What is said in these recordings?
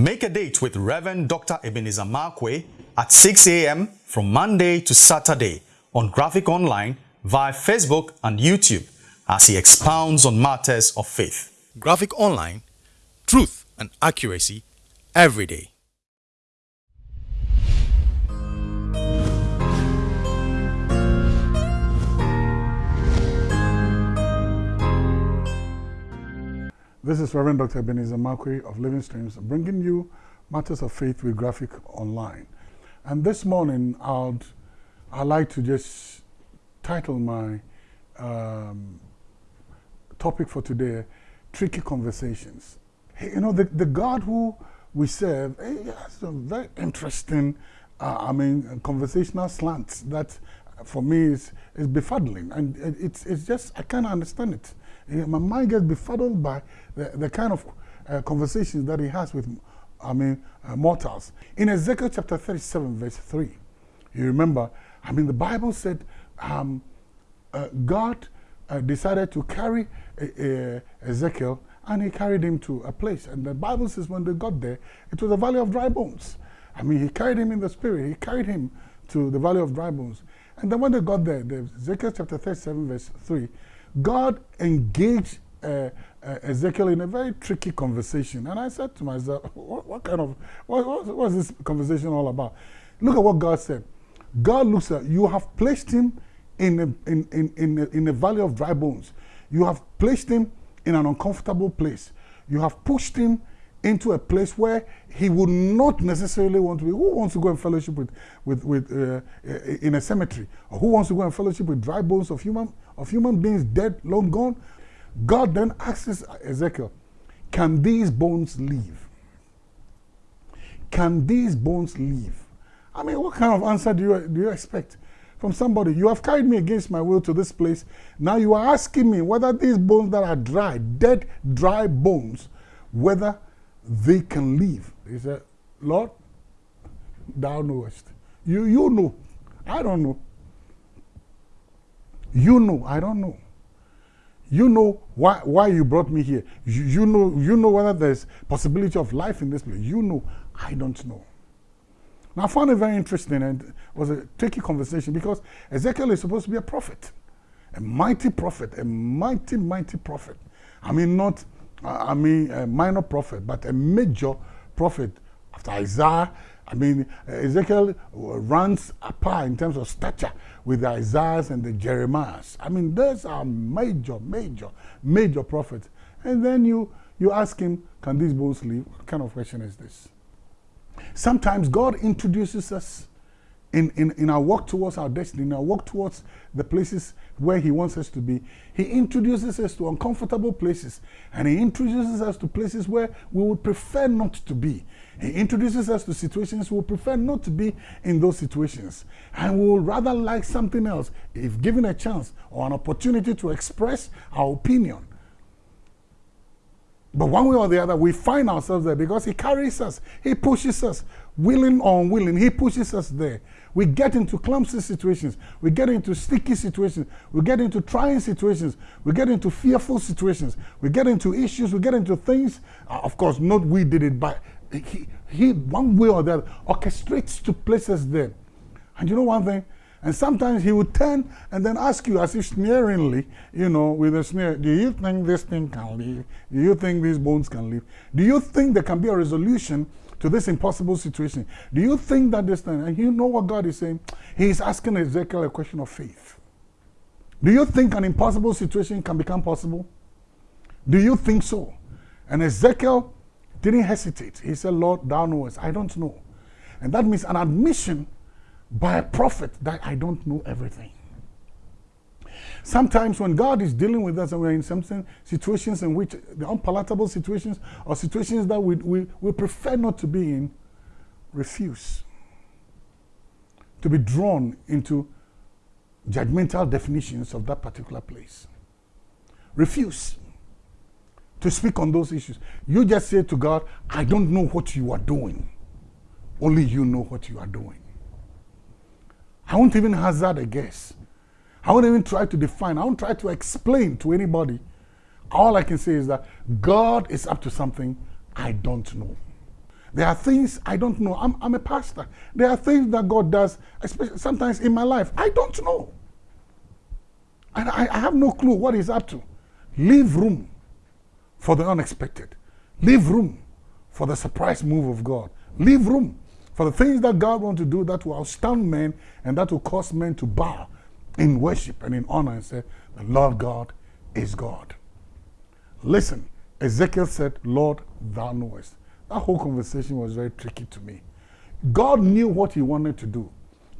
Make a date with Reverend Dr. Ebenezer Markwei at 6 a.m. from Monday to Saturday on Graphic Online via Facebook and YouTube as he expounds on matters of faith. Graphic Online, truth and accuracy every day. This is Reverend Dr. Ebenezer Markwei of Living Streams bringing you Matters of Faith with Graphic Online. And this morning, I'd, I'd like to just title my um, topic for today, Tricky Conversations. Hey, you know, the, the God who we serve he has some very interesting, uh, I mean, conversational slants that for me is, is befuddling. And it's, it's just, I can't understand it. My mind gets befuddled by the, the kind of uh, conversations that he has with, I mean, uh, mortals. In Ezekiel chapter 37, verse 3, you remember, I mean, the Bible said um, uh, God uh, decided to carry uh, uh, Ezekiel and he carried him to a place. And the Bible says when they got there, it was a valley of dry bones. I mean, he carried him in the spirit. He carried him to the valley of dry bones. And then when they got there, the Ezekiel chapter 37, verse 3, God engaged uh, uh, Ezekiel in a very tricky conversation. And I said to myself, what, what kind of, what, what, what's this conversation all about? Look at what God said. God looks at, you have placed him in a, in, in, in, a, in a valley of dry bones. You have placed him in an uncomfortable place. You have pushed him into a place where he would not necessarily want to be. Who wants to go and fellowship with, with, with uh, in a cemetery? Or who wants to go and fellowship with dry bones of human, of human beings dead, long gone? God then asks Ezekiel, can these bones live? Can these bones live? I mean, what kind of answer do you, do you expect from somebody? You have carried me against my will to this place. Now you are asking me whether these bones that are dry, dead, dry bones, whether they can live. He said, Lord, thou knowest. You, you know. I don't know. You know. I don't know. You know why, why you brought me here. You, you, know, you know whether there's possibility of life in this place. You know. I don't know. Now, I found it very interesting and it was a tricky conversation because Ezekiel is supposed to be a prophet, a mighty prophet, a mighty, mighty prophet. I mean, not I mean, a minor prophet, but a major prophet after Isaiah. I mean, Ezekiel runs apart in terms of stature with the Isaiahs and the Jeremiahs. I mean, those are major, major, major prophets. And then you, you ask him, can these bones live? What kind of question is this? Sometimes God introduces us in, in, in our walk towards our destiny, in our walk towards the places where He wants us to be, He introduces us to uncomfortable places and He introduces us to places where we would prefer not to be. He introduces us to situations we would prefer not to be in those situations. And we would rather like something else if given a chance or an opportunity to express our opinion. But one way or the other, we find ourselves there because He carries us, He pushes us, willing or unwilling, He pushes us there. We get into clumsy situations, we get into sticky situations, we get into trying situations, we get into fearful situations, we get into issues, we get into things. Uh, of course, not we did it, but He, he one way or the other, orchestrates to places there. And you know one thing? And sometimes he would turn and then ask you as if sneeringly, you know, with a sneer, do you think this thing can live? Do you think these bones can live? Do you think there can be a resolution to this impossible situation? Do you think that this thing, and you know what God is saying? He's asking Ezekiel a question of faith. Do you think an impossible situation can become possible? Do you think so? And Ezekiel didn't hesitate. He said, Lord, thou knowest. I don't know. And that means an admission by a prophet that I don't know everything. Sometimes when God is dealing with us and we're in some situations in which the unpalatable situations or situations that we, we, we prefer not to be in, refuse to be drawn into judgmental definitions of that particular place. Refuse to speak on those issues. You just say to God, I don't know what you are doing. Only you know what you are doing. I won't even hazard a guess. I won't even try to define. I won't try to explain to anybody. All I can say is that God is up to something I don't know. There are things I don't know. I'm, I'm a pastor. There are things that God does, especially sometimes in my life, I don't know. And I, I have no clue what He's up to. Leave room for the unexpected. Leave room for the surprise move of God. Leave room for the things that God wants to do that will astound men and that will cause men to bow in worship and in honor and say, The Lord God is God. Listen, Ezekiel said, Lord, thou knowest. That whole conversation was very tricky to me. God knew what he wanted to do.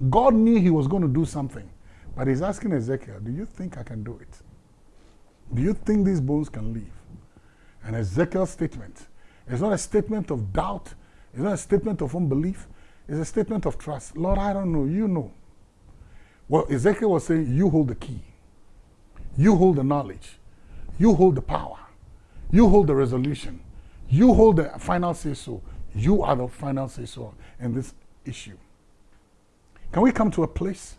God knew he was going to do something. But he's asking Ezekiel, Do you think I can do it? Do you think these bones can live? And Ezekiel's statement is not a statement of doubt, it's not a statement of unbelief, it's a statement of trust. Lord, I don't know, you know. Well, Ezekiel was saying, You hold the key, you hold the knowledge, you hold the power, you hold the resolution, you hold the final say so. You are the final say so in this issue. Can we come to a place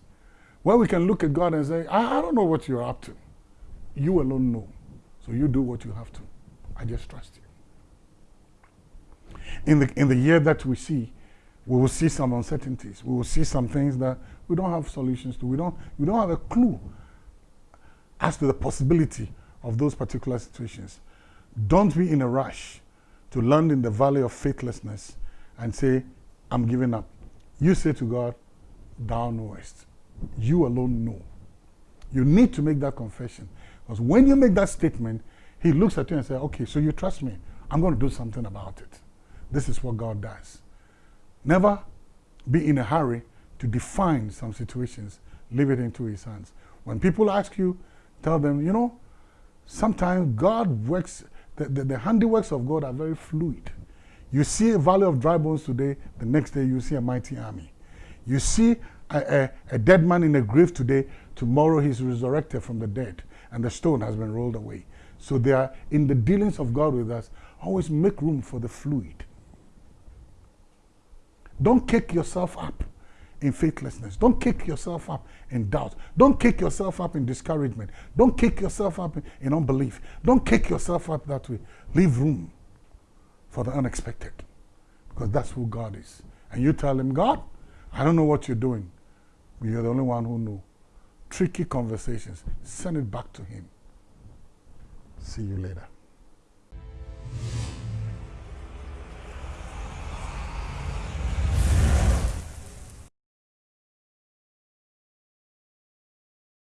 where we can look at God and say, I, I don't know what you're up to. You alone know. So you do what you have to. I just trust you. In the, in the year that we see, we will see some uncertainties. We will see some things that we don't have solutions to. We don't, we don't have a clue as to the possibility of those particular situations. Don't be in a rush to land in the valley of faithlessness and say, I'm giving up. You say to God, Thou knowest. You alone know. You need to make that confession. Because when you make that statement, He looks at you and says, Okay, so you trust me. I'm going to do something about it. This is what God does. Never be in a hurry to define some situations, leave it into His hands. When people ask you, tell them, you know, sometimes God works the, the, the, handiworks of God are very fluid. You see a valley of dry bones today, the next day you see a mighty army. You see a, a, a dead man in a grave today, tomorrow he's resurrected from the dead, and the stone has been rolled away. So they are in the dealings of God with us, always make room for the fluid. Don't kick yourself up in faithlessness. Don't kick yourself up in doubt. Don't kick yourself up in discouragement. Don't kick yourself up in, unbelief. Don't kick yourself up that way. Leave room for the unexpected because that's who God is. And you tell him, God, I don't know what you're doing, but you're the only one who knows. Tricky conversations, send it back to him. See you later.